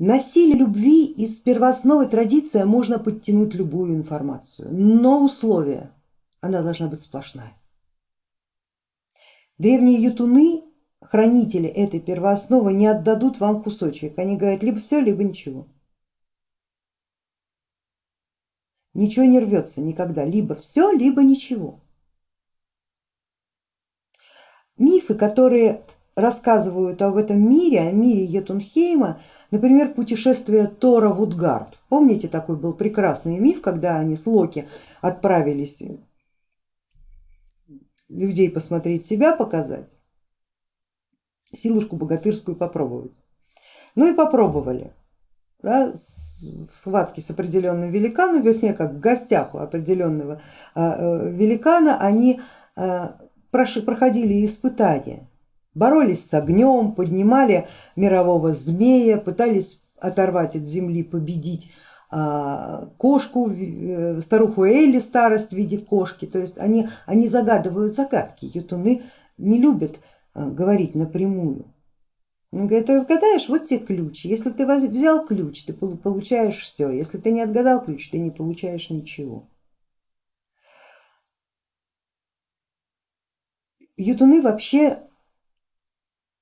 На силе любви из первоосновы традиции можно подтянуть любую информацию, но условие, она должна быть сплошная. Древние ютуны, хранители этой первоосновы, не отдадут вам кусочек, они говорят либо все, либо ничего. Ничего не рвется никогда, либо все, либо ничего. Мифы, которые рассказывают об этом мире, о мире Йотунхейма, например, путешествие Тора в Утгард. Помните, такой был прекрасный миф, когда они с Локи отправились людей посмотреть, себя показать, силушку богатырскую попробовать. Ну и попробовали. Да, в схватке с определенным великаном, вернее как в гостях у определенного а, э, великана, они а, проходили испытания, боролись с огнем, поднимали мирового змея, пытались оторвать от земли, победить а, кошку, э, старуху Элли старость в виде кошки, то есть они, они загадывают загадки, ютуны не любят говорить напрямую. Он говорит, разгадаешь, вот тебе ключ. Если ты взял ключ, ты получаешь все. Если ты не отгадал ключ, ты не получаешь ничего. Ютуны вообще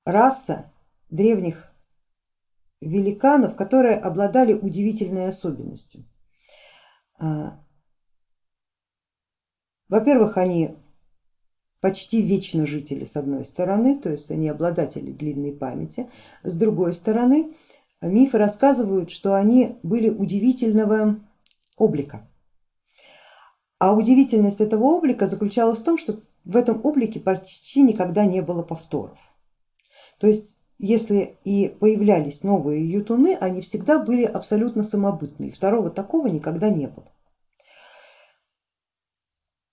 раса древних великанов, которые обладали удивительной особенностью. А, во-первых, они почти вечно жители с одной стороны, то есть они обладатели длинной памяти, с другой стороны мифы рассказывают, что они были удивительного облика. А удивительность этого облика заключалась в том, что в этом облике почти никогда не было повторов. То есть если и появлялись новые ютуны, они всегда были абсолютно самобытные, второго такого никогда не было.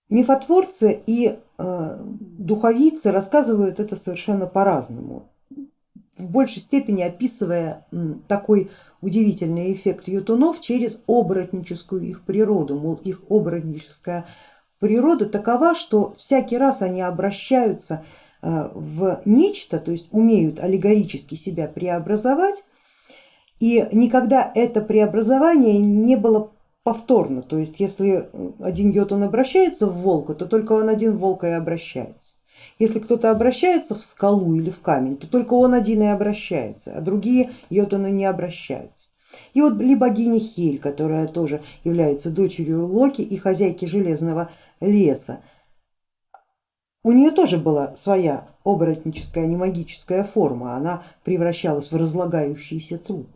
Мифотворцы и э, духовицы рассказывают это совершенно по-разному, в большей степени описывая такой удивительный эффект ютунов через оборотническую их природу, мол их оборотническая природа такова, что всякий раз они обращаются в нечто, то есть умеют аллегорически себя преобразовать, и никогда это преобразование не было повторно, то есть если один йотун обращается в волка, то только он один волка и обращается. Если кто-то обращается в скалу или в камень, то только он один и обращается, а другие йотуны не обращаются. И вот ли богиня Хель, которая тоже является дочерью Локи и хозяйки железного леса, у нее тоже была своя оборотническая, не магическая форма, она превращалась в разлагающийся труп.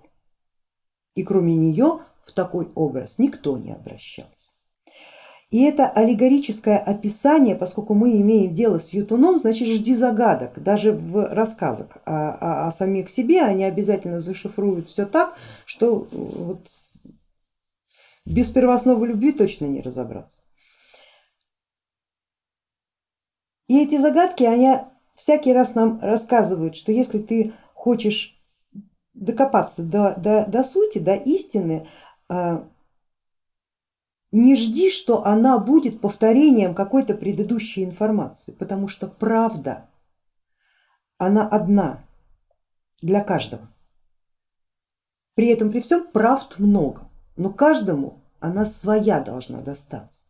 И кроме нее в такой образ никто не обращался. И это аллегорическое описание, поскольку мы имеем дело с ютуном, значит жди загадок. Даже в рассказах о, о, о самих себе они обязательно зашифруют все так, что вот без первоосновы любви точно не разобраться. И эти загадки, они всякий раз нам рассказывают, что если ты хочешь докопаться до, до, до сути, до истины, а, не жди, что она будет повторением какой-то предыдущей информации, потому что правда, она одна для каждого. При этом при всем правд много, но каждому она своя должна достаться.